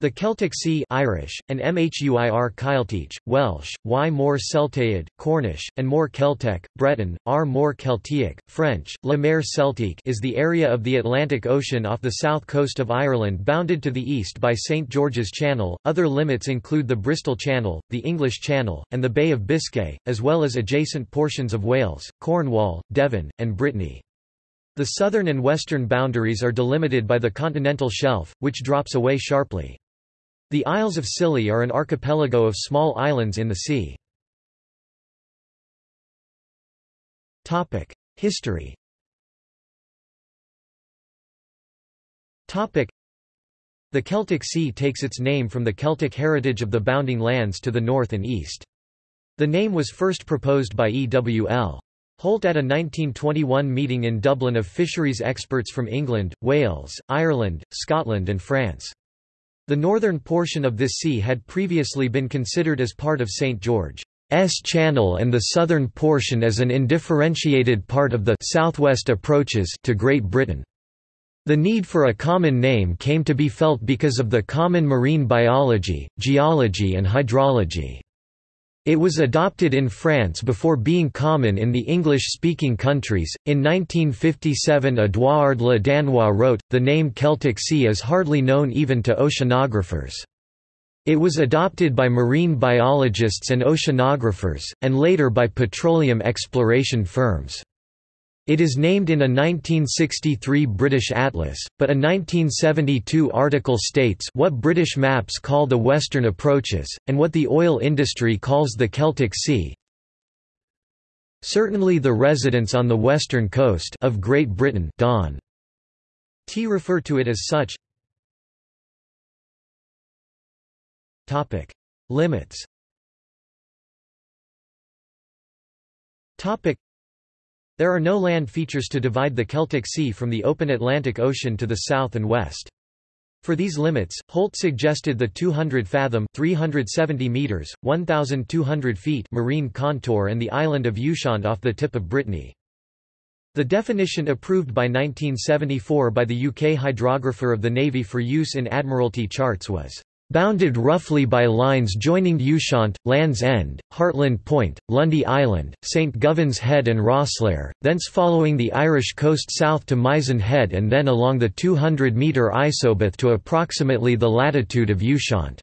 The Celtic Sea Irish, and Mhuir Cailteach, Welsh, y More Celtaid, Cornish, and More Celtic, Breton, R More Celtic, French, La Mer Celtique is the area of the Atlantic Ocean off the south coast of Ireland bounded to the east by St George's Channel. Other limits include the Bristol Channel, the English Channel, and the Bay of Biscay, as well as adjacent portions of Wales, Cornwall, Devon, and Brittany. The southern and western boundaries are delimited by the continental shelf, which drops away sharply. The Isles of Scilly are an archipelago of small islands in the sea. History The Celtic Sea takes its name from the Celtic heritage of the bounding lands to the north and east. The name was first proposed by E. W. L. Holt at a 1921 meeting in Dublin of fisheries experts from England, Wales, Ireland, Scotland and France. The northern portion of this sea had previously been considered as part of St. George's Channel and the southern portion as an indifferentiated part of the southwest approaches to Great Britain. The need for a common name came to be felt because of the common marine biology, geology and hydrology. It was adopted in France before being common in the English-speaking countries. In 1957 Édouard Le Danois wrote, the name Celtic Sea is hardly known even to oceanographers. It was adopted by marine biologists and oceanographers, and later by petroleum exploration firms. It is named in a 1963 British atlas, but a 1972 article states what British maps call the western approaches, and what the oil industry calls the Celtic Sea. Certainly the residents on the western coast of Great Britain Don. T refer to it as such. Topic: Limits. Topic: there are no land features to divide the Celtic Sea from the open Atlantic Ocean to the south and west. For these limits, Holt suggested the 200-fathom (370 meters, 1,200 feet) marine contour and the island of Ushant off the tip of Brittany. The definition approved by 1974 by the UK Hydrographer of the Navy for use in Admiralty charts was Bounded roughly by lines joining Ushant, Land's End, Hartland Point, Lundy Island, St Govan's Head and Rosslare, thence following the Irish coast south to Mizen Head and then along the 200-metre isobath to approximately the latitude of Ushant.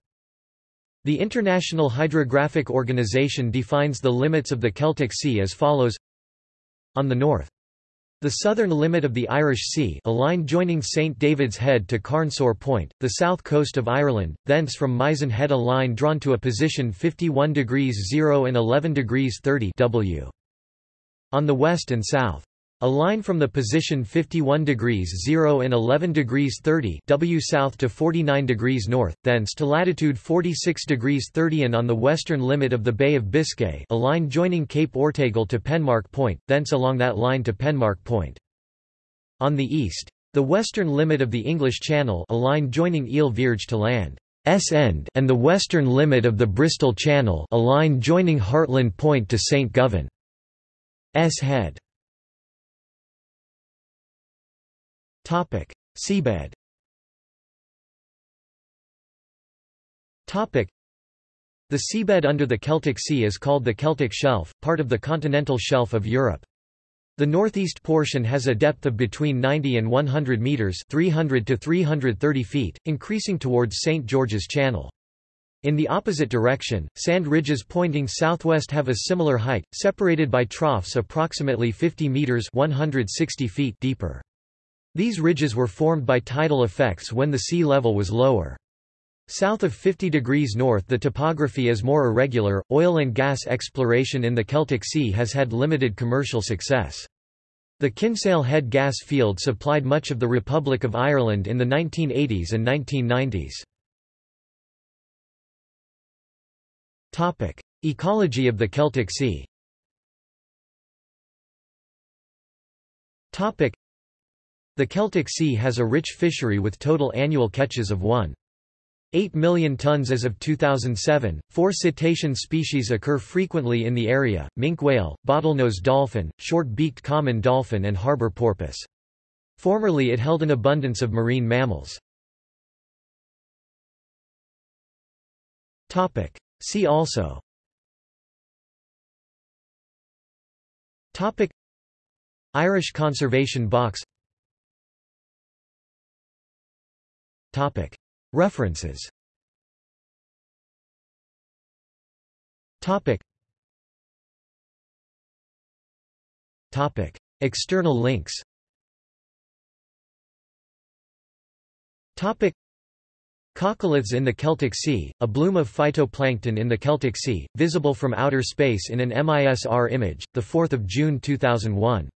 The International Hydrographic Organization defines the limits of the Celtic Sea as follows On the north the southern limit of the Irish Sea a line joining St David's Head to Carnsore Point, the south coast of Ireland, thence from Mizen Head a line drawn to a position 51 degrees 0 and 11 degrees 30 w. On the west and south. A line from the position 51 degrees 0 and 11 degrees 30 W south to 49 degrees north, thence to latitude 46 degrees 30 and on the western limit of the Bay of Biscay a line joining Cape Ortegal to Penmarch Point, thence along that line to Penmarch Point. On the east. The western limit of the English Channel a line joining Ile Vierge to land. S end and the western limit of the Bristol Channel a line joining Hartland Point to St Govan. S head. Topic: Seabed. Topic: The seabed under the Celtic Sea is called the Celtic Shelf, part of the continental shelf of Europe. The northeast portion has a depth of between 90 and 100 meters, 300 to 330 feet, increasing towards St George's Channel. In the opposite direction, sand ridges pointing southwest have a similar height, separated by troughs approximately 50 meters, 160 feet deeper. These ridges were formed by tidal effects when the sea level was lower. South of 50 degrees north the topography is more irregular. Oil and gas exploration in the Celtic Sea has had limited commercial success. The Kinsale Head gas field supplied much of the Republic of Ireland in the 1980s and 1990s. Topic: Ecology of the Celtic Sea. Topic: the Celtic Sea has a rich fishery with total annual catches of 1.8 million tons as of 2007. Four cetacean species occur frequently in the area minke whale, bottlenose dolphin, short beaked common dolphin, and harbor porpoise. Formerly it held an abundance of marine mammals. See also Irish Conservation Box Topic. References. Topic. Topic. External links. Topic. Coccoliths in the Celtic Sea, a bloom of phytoplankton in the Celtic Sea, visible from outer space in an MISR image, 4 June 2001.